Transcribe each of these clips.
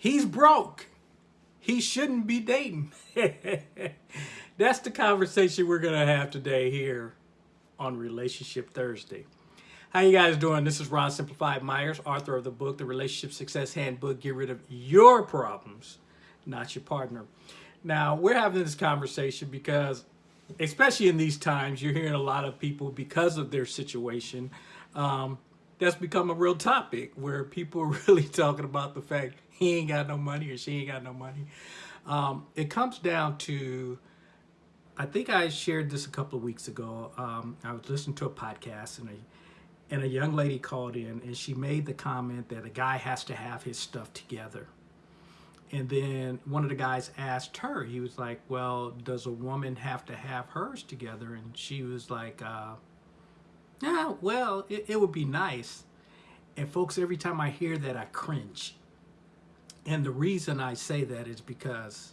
he's broke. He shouldn't be dating. That's the conversation we're going to have today here on Relationship Thursday. How you guys doing? This is Ron Simplified Myers, author of the book, The Relationship Success Handbook. Get rid of your problems, not your partner. Now, we're having this conversation because, especially in these times, you're hearing a lot of people, because of their situation, um, that's become a real topic where people are really talking about the fact he ain't got no money or she ain't got no money. Um, it comes down to, I think I shared this a couple of weeks ago. Um, I was listening to a podcast and a, and a young lady called in and she made the comment that a guy has to have his stuff together. And then one of the guys asked her, he was like, well, does a woman have to have hers together? And she was like, uh, yeah, well, it, it would be nice. And folks, every time I hear that, I cringe. And the reason I say that is because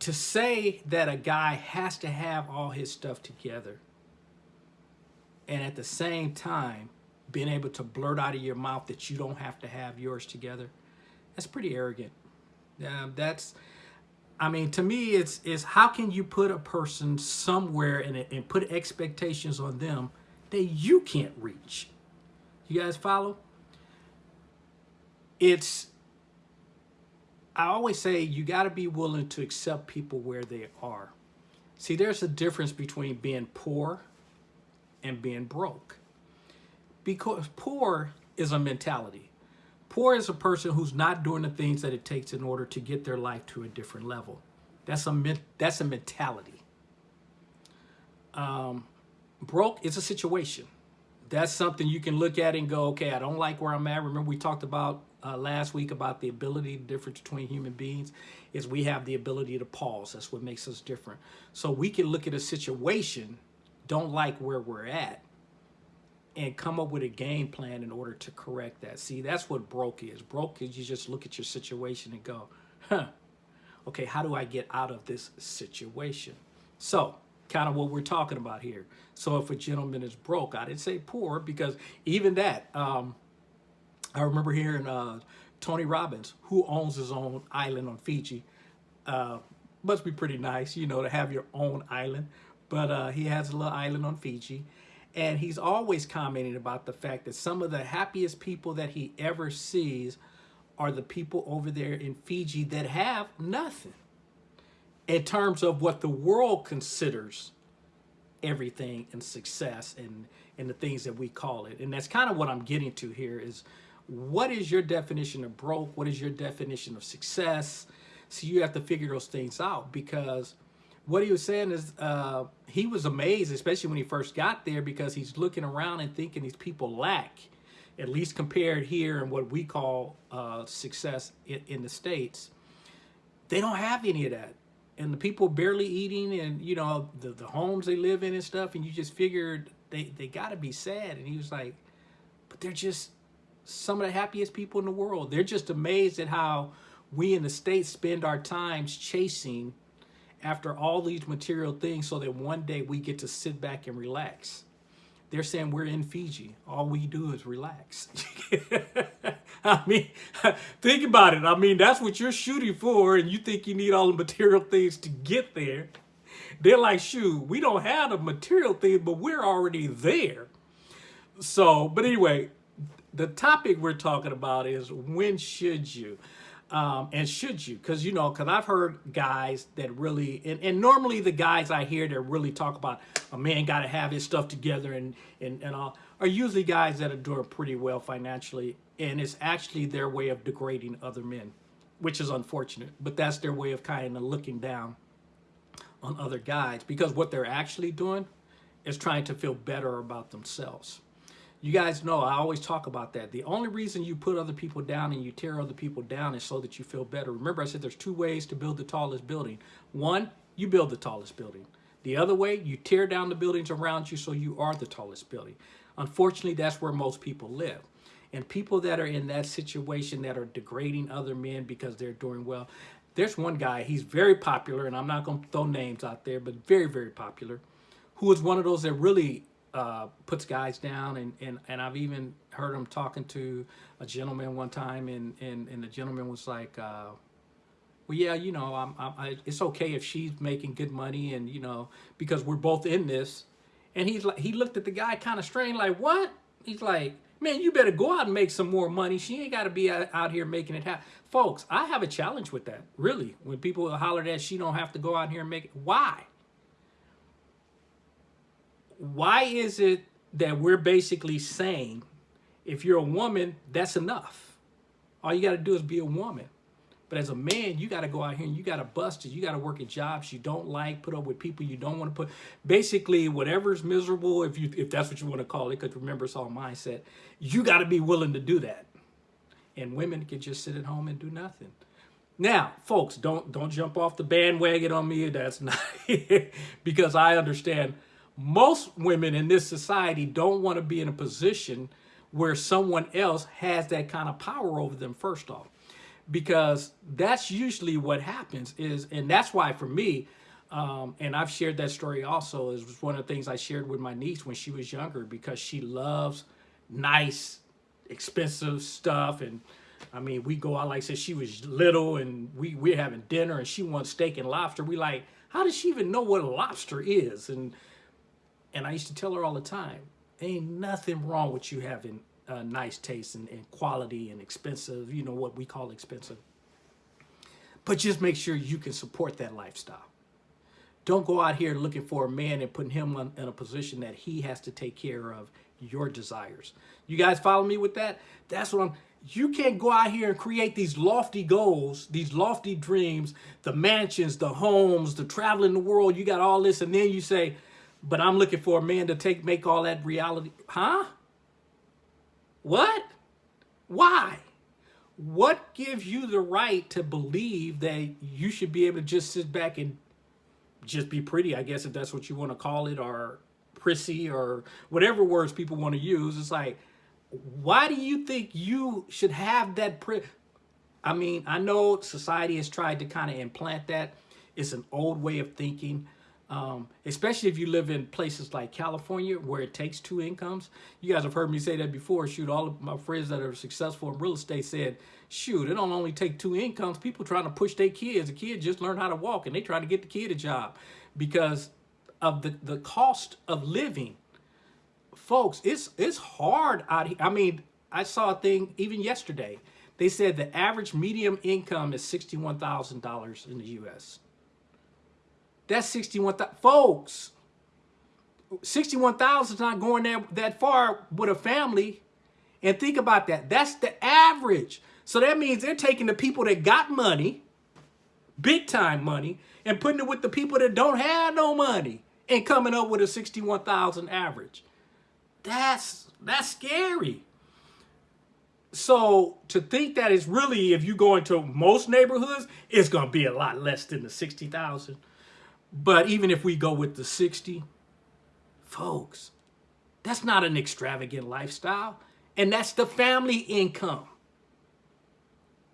to say that a guy has to have all his stuff together and at the same time being able to blurt out of your mouth that you don't have to have yours together, that's pretty arrogant. Um, that's, I mean, to me, it's, it's how can you put a person somewhere and, and put expectations on them that you can't reach? You guys follow? It's, I always say you got to be willing to accept people where they are. See, there's a difference between being poor and being broke. Because poor is a mentality. Poor is a person who's not doing the things that it takes in order to get their life to a different level. That's a, that's a mentality. Um, broke is a situation. That's something you can look at and go, okay, I don't like where I'm at. Remember we talked about uh, last week about the ability, the difference between human beings is we have the ability to pause. That's what makes us different. So we can look at a situation, don't like where we're at, and come up with a game plan in order to correct that. See, that's what broke is. Broke is you just look at your situation and go, huh, okay, how do I get out of this situation? So, kind of what we're talking about here. So if a gentleman is broke, I didn't say poor because even that, um, I remember hearing uh, Tony Robbins, who owns his own island on Fiji. Uh, must be pretty nice, you know, to have your own island. But uh, he has a little island on Fiji. And he's always commenting about the fact that some of the happiest people that he ever sees are the people over there in Fiji that have nothing in terms of what the world considers everything and success and, and the things that we call it. And that's kind of what I'm getting to here is what is your definition of broke? What is your definition of success? So you have to figure those things out because what he was saying is uh, he was amazed, especially when he first got there, because he's looking around and thinking these people lack, at least compared here in what we call uh, success in, in the States. They don't have any of that. And the people barely eating and, you know, the, the homes they live in and stuff. And you just figured they, they got to be sad. And he was like, but they're just some of the happiest people in the world. They're just amazed at how we in the States spend our times chasing after all these material things so that one day we get to sit back and relax. They're saying we're in Fiji. All we do is relax. I mean, think about it. I mean, that's what you're shooting for and you think you need all the material things to get there. They're like, shoot, we don't have the material thing, but we're already there. So, but anyway, the topic we're talking about is when should you? um, and should you? Because, you know, because I've heard guys that really, and, and normally the guys I hear that really talk about a man got to have his stuff together and, and, and all, are usually guys that are doing pretty well financially. And it's actually their way of degrading other men, which is unfortunate. But that's their way of kind of looking down on other guys because what they're actually doing is trying to feel better about themselves. You guys know I always talk about that. The only reason you put other people down and you tear other people down is so that you feel better. Remember I said there's two ways to build the tallest building. One, you build the tallest building. The other way, you tear down the buildings around you so you are the tallest building. Unfortunately, that's where most people live. And people that are in that situation that are degrading other men because they're doing well. There's one guy, he's very popular, and I'm not going to throw names out there, but very, very popular, who is one of those that really uh, puts guys down, and, and, and I've even heard him talking to a gentleman one time, and, and, and the gentleman was like, uh, well, yeah, you know, I'm, I'm, I, it's okay if she's making good money, and you know, because we're both in this. And he's like, he looked at the guy kind of strange, like, what? He's like, man, you better go out and make some more money. She ain't got to be out here making it happen. Folks, I have a challenge with that, really. When people holler that she don't have to go out here and make it. Why? Why is it that we're basically saying, if you're a woman, that's enough. All you got to do is be a woman. But as a man, you got to go out here and you got to bust it. You got to work at jobs you don't like, put up with people you don't want to put. Basically, whatever's miserable, if you if that's what you want to call it, because remember it's all mindset. You got to be willing to do that. And women can just sit at home and do nothing. Now, folks, don't don't jump off the bandwagon on me. That's not because I understand most women in this society don't want to be in a position where someone else has that kind of power over them. First off because that's usually what happens is, and that's why for me, um, and I've shared that story also, is one of the things I shared with my niece when she was younger because she loves nice, expensive stuff. And I mean, we go out, like I said, she was little and we, we're having dinner and she wants steak and lobster. We like, how does she even know what a lobster is? And, and I used to tell her all the time, ain't nothing wrong with you having uh, nice taste and, and quality and expensive, you know, what we call expensive. But just make sure you can support that lifestyle. Don't go out here looking for a man and putting him in, in a position that he has to take care of your desires. You guys follow me with that? That's what I'm, you can't go out here and create these lofty goals, these lofty dreams, the mansions, the homes, the traveling the world. You got all this. And then you say, but I'm looking for a man to take, make all that reality. Huh? What? Why? What gives you the right to believe that you should be able to just sit back and just be pretty, I guess, if that's what you want to call it, or prissy, or whatever words people want to use. It's like, why do you think you should have that? Pri I mean, I know society has tried to kind of implant that. It's an old way of thinking. Um, especially if you live in places like California where it takes two incomes. You guys have heard me say that before. Shoot, all of my friends that are successful in real estate said, shoot, it don't only take two incomes. People trying to push their kids. The kid just learned how to walk and they trying to get the kid a job because of the, the cost of living. Folks, it's, it's hard out here. I mean, I saw a thing even yesterday. They said the average medium income is $61,000 in the U.S. That's 61,000. Folks, 61,000 is not going there that far with a family. And think about that. That's the average. So that means they're taking the people that got money, big time money, and putting it with the people that don't have no money and coming up with a 61,000 average. That's that's scary. So to think that it's really, if you go into most neighborhoods, it's going to be a lot less than the 60,000. But even if we go with the 60, folks, that's not an extravagant lifestyle. And that's the family income.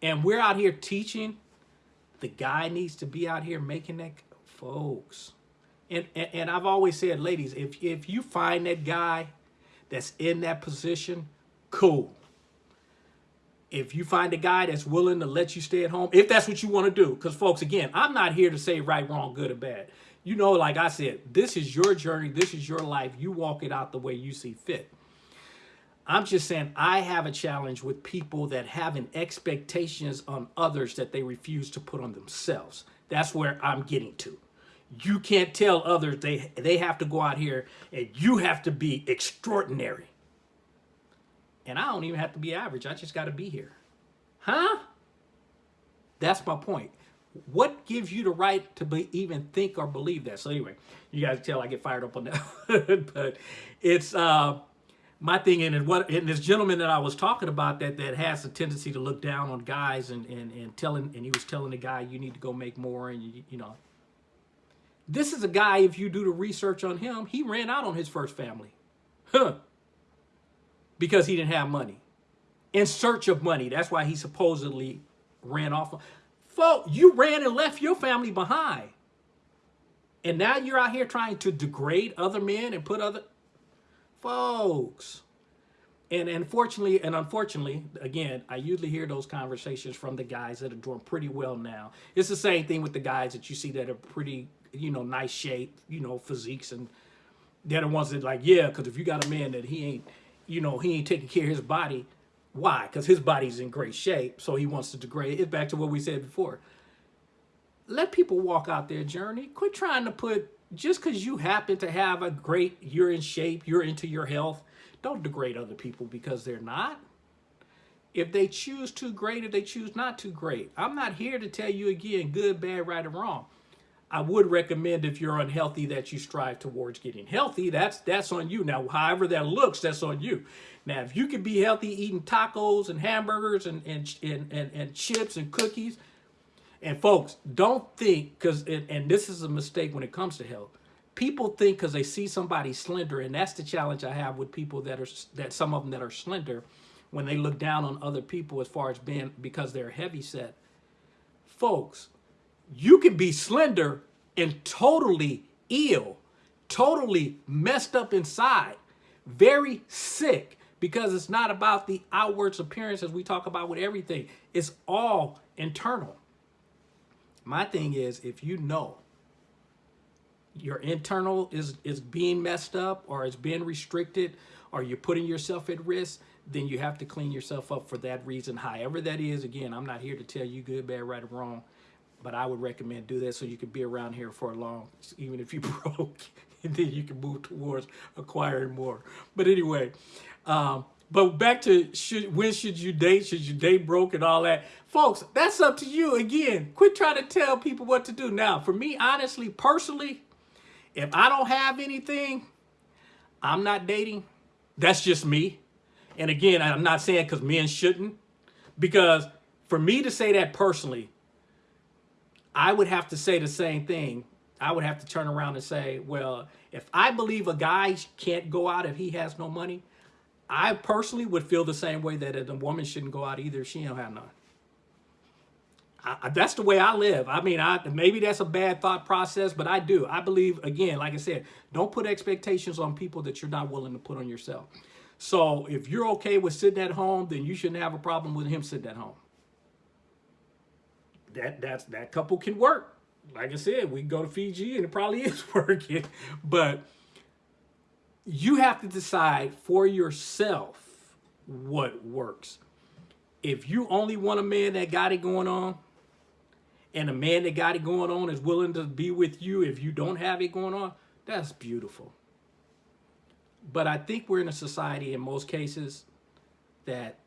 And we're out here teaching the guy needs to be out here making that, folks. And, and, and I've always said, ladies, if, if you find that guy that's in that position, cool if you find a guy that's willing to let you stay at home, if that's what you want to do, because folks, again, I'm not here to say right, wrong, good, or bad. You know, like I said, this is your journey. This is your life. You walk it out the way you see fit. I'm just saying I have a challenge with people that having expectations on others that they refuse to put on themselves. That's where I'm getting to. You can't tell others they, they have to go out here and you have to be extraordinary. And I don't even have to be average. I just got to be here. Huh? That's my point. What gives you the right to be, even think or believe that? So anyway, you guys tell I get fired up on that. but it's uh, my thing. And what and this gentleman that I was talking about that that has a tendency to look down on guys and and and telling and he was telling the guy you need to go make more and you you know. This is a guy. If you do the research on him, he ran out on his first family. Huh because he didn't have money. In search of money. That's why he supposedly ran off. Folks, you ran and left your family behind. And now you're out here trying to degrade other men and put other... folks. And unfortunately, and unfortunately, again, I usually hear those conversations from the guys that are doing pretty well now. It's the same thing with the guys that you see that are pretty, you know, nice shape, you know, physiques, and they're the ones that like, yeah, because if you got a man that he ain't, you know, he ain't taking care of his body, why? Because his body's in great shape, so he wants to degrade. it. back to what we said before. Let people walk out their journey. Quit trying to put just because you happen to have a great, you're in shape, you're into your health don't degrade other people because they're not. If they choose to great, if they choose not to great. I'm not here to tell you again, good, bad, right, or wrong. I would recommend if you're unhealthy that you strive towards getting healthy. That's that's on you. Now, however that looks, that's on you. Now, if you can be healthy eating tacos and hamburgers and and and, and, and chips and cookies, and folks, don't think because and this is a mistake when it comes to health people think because they see somebody slender, and that's the challenge I have with people that are that some of them that are slender, when they look down on other people as far as being because they're heavy set. Folks, you can be slender and totally ill, totally messed up inside, very sick because it's not about the outwards appearance as we talk about with everything. It's all internal. My thing is, if you know your internal is is being messed up or is being restricted or you're putting yourself at risk then you have to clean yourself up for that reason however that is again i'm not here to tell you good bad right or wrong but i would recommend do that so you can be around here for a long even if you broke and then you can move towards acquiring more but anyway um but back to should, when should you date? Should you date broke and all that? Folks, that's up to you. Again, quit trying to tell people what to do. Now, for me, honestly, personally, if I don't have anything, I'm not dating. That's just me. And again, I'm not saying because men shouldn't, because for me to say that personally, I would have to say the same thing. I would have to turn around and say, well, if I believe a guy can't go out if he has no money, I personally would feel the same way that a woman shouldn't go out either if she don't have none. I, that's the way I live. I mean, I maybe that's a bad thought process, but I do. I believe again, like I said, don't put expectations on people that you're not willing to put on yourself. So if you're okay with sitting at home, then you shouldn't have a problem with him sitting at home. That that's that couple can work. Like I said, we go to Fiji and it probably is working, but you have to decide for yourself what works. If you only want a man that got it going on, and a man that got it going on is willing to be with you if you don't have it going on, that's beautiful. But I think we're in a society in most cases that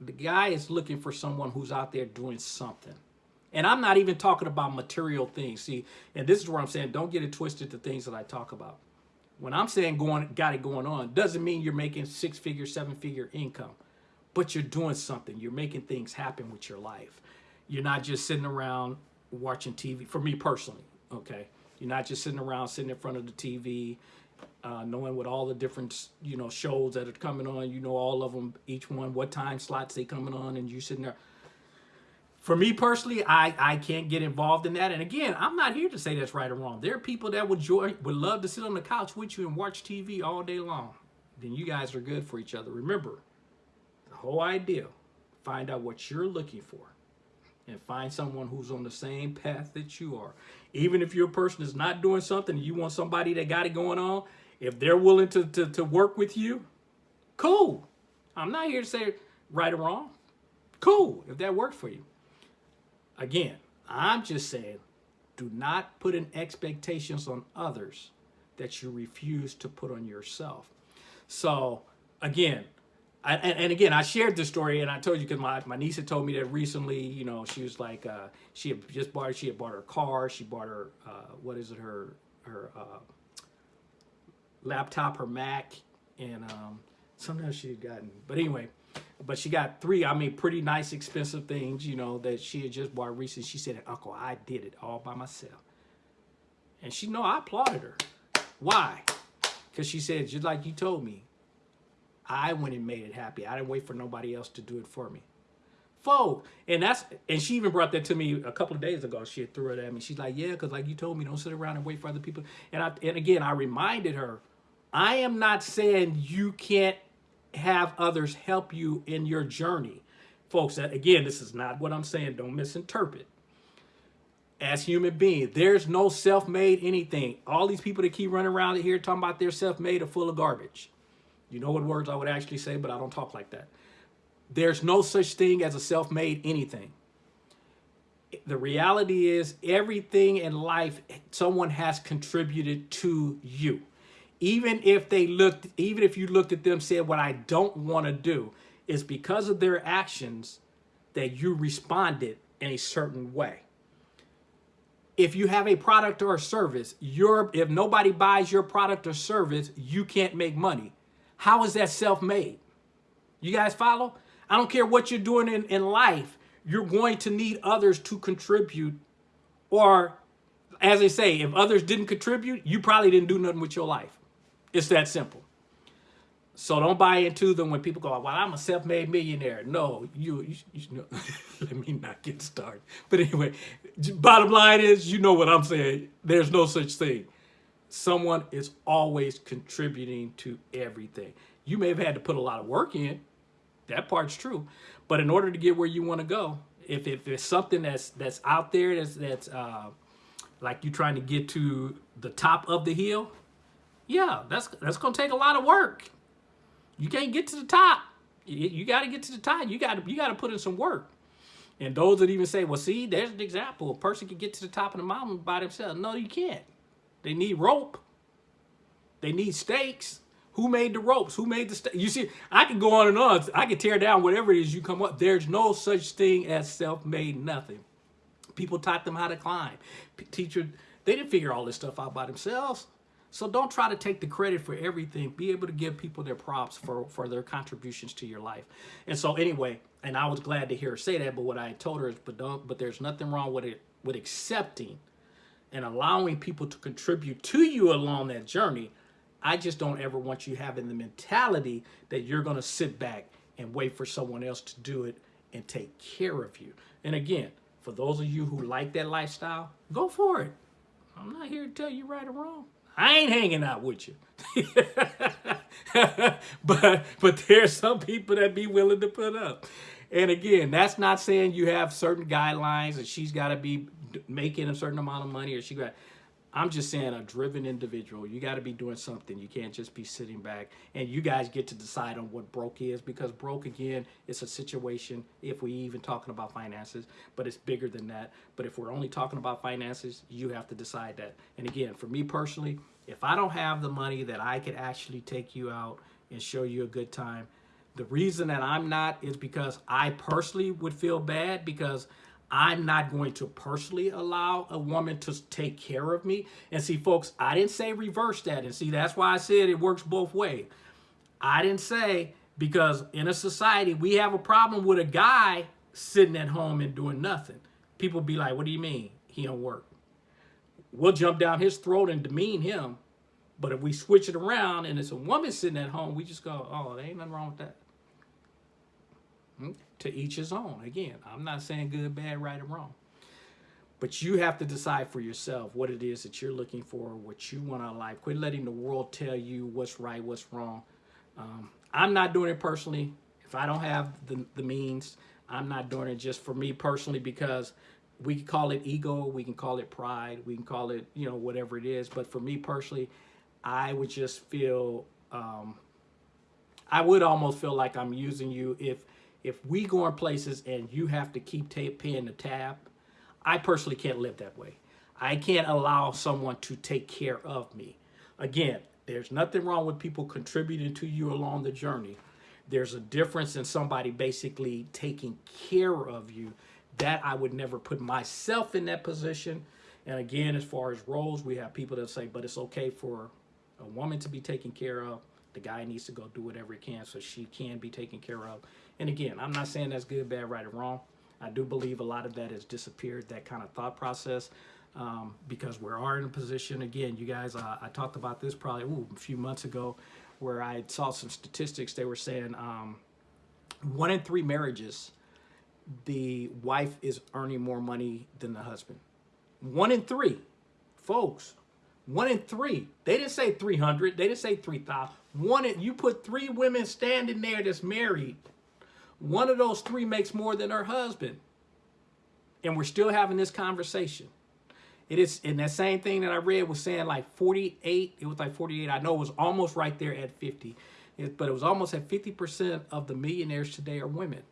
the guy is looking for someone who's out there doing something. And I'm not even talking about material things. See, and this is where I'm saying don't get it twisted to things that I talk about. When I'm saying going got it going on, doesn't mean you're making six figure, seven figure income, but you're doing something. You're making things happen with your life. You're not just sitting around watching TV. For me personally, okay, you're not just sitting around sitting in front of the TV, uh, knowing what all the different you know shows that are coming on. You know all of them, each one, what time slots they coming on, and you sitting there. For me personally, I, I can't get involved in that. And again, I'm not here to say that's right or wrong. There are people that would joy, would love to sit on the couch with you and watch TV all day long. Then you guys are good for each other. Remember, the whole idea, find out what you're looking for and find someone who's on the same path that you are. Even if your person is not doing something, you want somebody that got it going on, if they're willing to, to, to work with you, cool. I'm not here to say right or wrong. Cool, if that works for you. Again, I'm just saying, do not put in expectations on others that you refuse to put on yourself. So again, I, and, and, again, I shared this story, and I told you because my, my niece had told me that recently. You know, she was like, uh, she had just bought, she had bought her car, she bought her, uh, what is it, her her uh, laptop, her Mac, and um, something else she had gotten. But anyway, but she got three, I mean, pretty nice, expensive things, you know, that she had just bought recently. She said, "Uncle, I did it all by myself," and she know I applauded her. Why? Because she said, just like you told me, I went and made it happy. I didn't wait for nobody else to do it for me. Foe. And that's and she even brought that to me a couple of days ago. She threw it at me. She's like, yeah, because like you told me, don't sit around and wait for other people. And I and again, I reminded her I am not saying you can't have others help you in your journey. Folks, That again, this is not what I'm saying. Don't misinterpret. As human beings, there's no self-made anything. All these people that keep running around here talking about they're self-made are full of garbage. You know what words I would actually say, but I don't talk like that. There's no such thing as a self-made anything. The reality is everything in life, someone has contributed to you. Even if they looked, even if you looked at them said, what I don't want to do, is because of their actions that you responded in a certain way. If you have a product or a service, your if nobody buys your product or service, you can't make money. How is that self-made? You guys follow? I don't care what you're doing in, in life, you're going to need others to contribute. Or, as they say, if others didn't contribute, you probably didn't do nothing with your life. It's that simple. So don't buy into them when people go, well, I'm a self-made millionaire. No, you, you, you know, let me not get started. But anyway, bottom line is, you know what I'm saying. There's no such thing. Someone is always contributing to everything. You may have had to put a lot of work in. That part's true. But in order to get where you want to go, if, if it's something that's that's out there that's that's uh, like you're trying to get to the top of the hill, yeah, that's that's gonna take a lot of work. You can't get to the top. You, you got to get to the top. You got to you got to put in some work. And those that even say, well, see, there's an example. A person can get to the top of the mountain by themselves. No, you can't. They need rope. They need stakes. Who made the ropes? Who made the stakes? You see, I can go on and on. I can tear down whatever it is you come up. There's no such thing as self-made nothing. People taught them how to climb. Teacher, they didn't figure all this stuff out by themselves. So don't try to take the credit for everything. Be able to give people their props for, for their contributions to your life. And so anyway, and I was glad to hear her say that, but what I told her is, but don't, but there's nothing wrong with it, with accepting and allowing people to contribute to you along that journey. I just don't ever want you having the mentality that you're going to sit back and wait for someone else to do it and take care of you. And again, for those of you who like that lifestyle, go for it. I'm not here to tell you right or wrong. I ain't hanging out with you. but but there's some people that be willing to put up. And again, that's not saying you have certain guidelines and she's got to be making a certain amount of money or she got I'm just saying a driven individual. You got to be doing something. You can't just be sitting back. And you guys get to decide on what broke is because broke, again, it's a situation if we even talking about finances, but it's bigger than that. But if we're only talking about finances, you have to decide that. And again, for me personally, if I don't have the money that I could actually take you out and show you a good time, the reason that I'm not is because I personally would feel bad because I'm not going to personally allow a woman to take care of me. And see, folks, I didn't say reverse that. And see, that's why I said it works both ways. I didn't say because in a society, we have a problem with a guy sitting at home and doing nothing. People be like, what do you mean? He don't work. We'll jump down his throat and demean him. But if we switch it around and it's a woman sitting at home, we just go, oh, there ain't nothing wrong with that. Hmm? To each his own. Again, I'm not saying good, bad, right, or wrong. But you have to decide for yourself what it is that you're looking for, what you want out of life. Quit letting the world tell you what's right, what's wrong. Um, I'm not doing it personally. If I don't have the, the means, I'm not doing it just for me personally because we can call it ego, we can call it pride, we can call it, you know, whatever it is. But for me personally, I would just feel, um, I would almost feel like I'm using you if if we go in places and you have to keep paying the tab, I personally can't live that way. I can't allow someone to take care of me. Again, there's nothing wrong with people contributing to you along the journey. There's a difference in somebody basically taking care of you. That I would never put myself in that position. And again, as far as roles, we have people that say, but it's okay for a woman to be taken care of. The guy needs to go do whatever he can so she can be taken care of. And again, I'm not saying that's good, bad, right, or wrong. I do believe a lot of that has disappeared, that kind of thought process, um, because we are in a position, again, you guys, uh, I talked about this probably ooh, a few months ago, where I saw some statistics. They were saying um, one in three marriages, the wife is earning more money than the husband. One in three, folks. One in three. They didn't say 300. They didn't say 3,000. One in, you put three women standing there that's married. One of those three makes more than her husband. And we're still having this conversation. It is, and that same thing that I read was saying like 48, it was like 48. I know it was almost right there at 50, it, but it was almost at 50% of the millionaires today are women.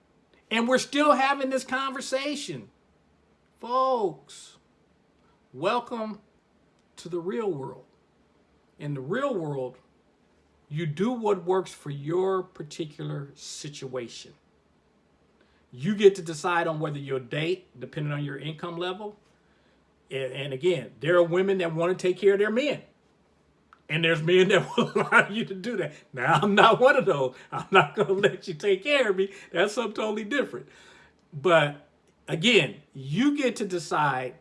And we're still having this conversation. Folks, welcome to the real world. In the real world, you do what works for your particular situation. You get to decide on whether you'll date, depending on your income level. And, and again, there are women that want to take care of their men. And there's men that will allow you to do that. Now, I'm not one of those. I'm not going to let you take care of me. That's something totally different. But again, you get to decide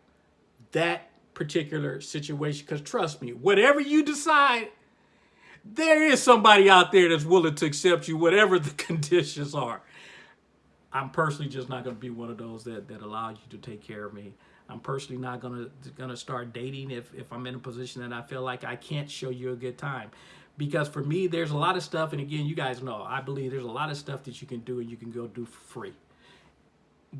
that particular situation. Because trust me, whatever you decide, there is somebody out there that's willing to accept you, whatever the conditions are. I'm personally just not going to be one of those that, that allows you to take care of me. I'm personally not gonna gonna start dating if, if I'm in a position that I feel like I can't show you a good time. Because for me, there's a lot of stuff, and again, you guys know, I believe there's a lot of stuff that you can do and you can go do for free.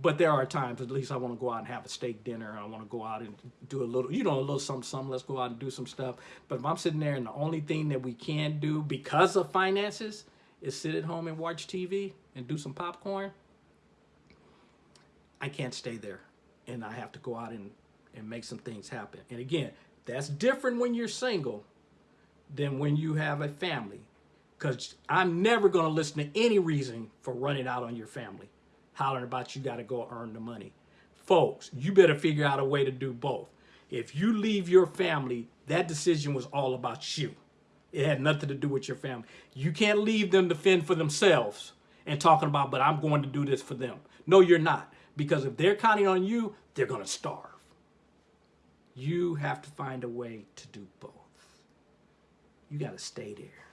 But there are times, at least I want to go out and have a steak dinner. I want to go out and do a little, you know, a little something, something. Let's go out and do some stuff. But if I'm sitting there and the only thing that we can do because of finances is sit at home and watch TV and do some popcorn, I can't stay there and I have to go out and, and make some things happen. And again, that's different when you're single than when you have a family. Because I'm never going to listen to any reason for running out on your family, hollering about you got to go earn the money. Folks, you better figure out a way to do both. If you leave your family, that decision was all about you. It had nothing to do with your family. You can't leave them to fend for themselves and talking about, but I'm going to do this for them. No, you're not. Because if they're counting on you, they're going to starve. You have to find a way to do both. You got to stay there.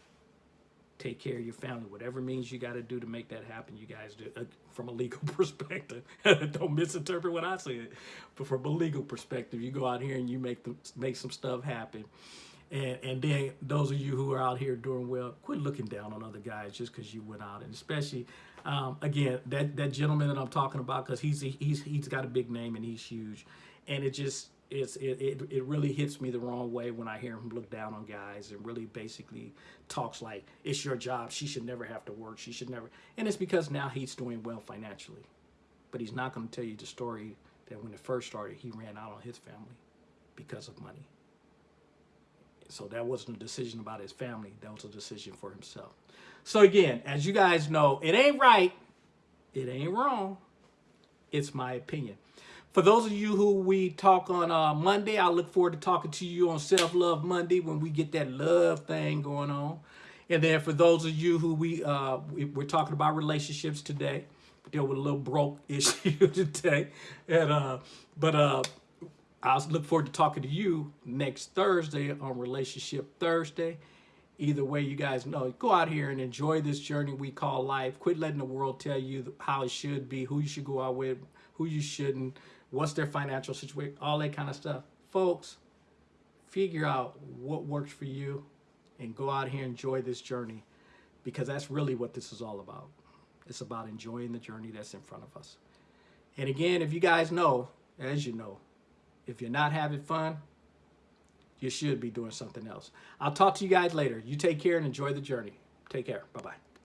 Take care of your family, whatever means you got to do to make that happen. You guys do uh, from a legal perspective. Don't misinterpret what I said, but from a legal perspective, you go out here and you make them make some stuff happen. And, and then those of you who are out here doing well, quit looking down on other guys just because you went out. And especially, um, again, that, that gentleman that I'm talking about, because he's, he's, he's got a big name and he's huge. And it just, it's, it, it, it really hits me the wrong way when I hear him look down on guys and really basically talks like, it's your job. She should never have to work. She should never. And it's because now he's doing well financially. But he's not going to tell you the story that when it first started, he ran out on his family because of money. So that wasn't a decision about his family. That was a decision for himself. So again, as you guys know, it ain't right. It ain't wrong. It's my opinion. For those of you who we talk on uh, Monday, I look forward to talking to you on Self Love Monday when we get that love thing going on. And then for those of you who we, uh, we are talking about relationships today, deal with a little broke issue today. And uh, but uh, I look forward to talking to you next Thursday on Relationship Thursday. Either way, you guys know, go out here and enjoy this journey we call life. Quit letting the world tell you how it should be, who you should go out with, who you shouldn't, what's their financial situation, all that kind of stuff. Folks, figure out what works for you and go out here and enjoy this journey because that's really what this is all about. It's about enjoying the journey that's in front of us. And again, if you guys know, as you know, if you're not having fun, you should be doing something else. I'll talk to you guys later. You take care and enjoy the journey. Take care. Bye-bye.